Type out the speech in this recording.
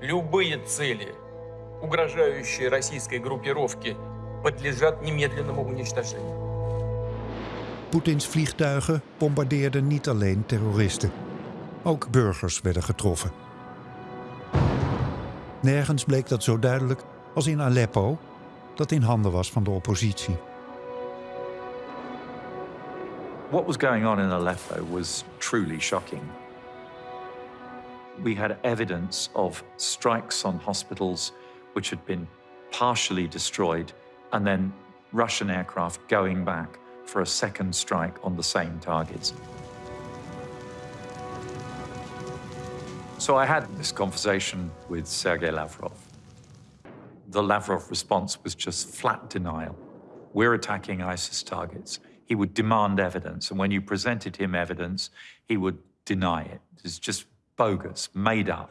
Любые цели, угрожающие российской группировке, подлежат немедленному уничтожению. Poetins vliegtuigen bombardeerden niet alleen terroristen. Ook burgers werden getroffen. Nergens bleek dat zo duidelijk als in Aleppo, dat in handen was van de oppositie. What was going on in Aleppo was truly shocking. We had evidence of strikes on hospitals which had been partially destroyed and then Russian aircraft going back for a second strike on the same targets. So I had this conversation with Sergei Lavrov. The Lavrov response was just flat denial. We're attacking ISIS targets. He would demand evidence, and when you presented him evidence, he would deny it. It's just bogus, made up.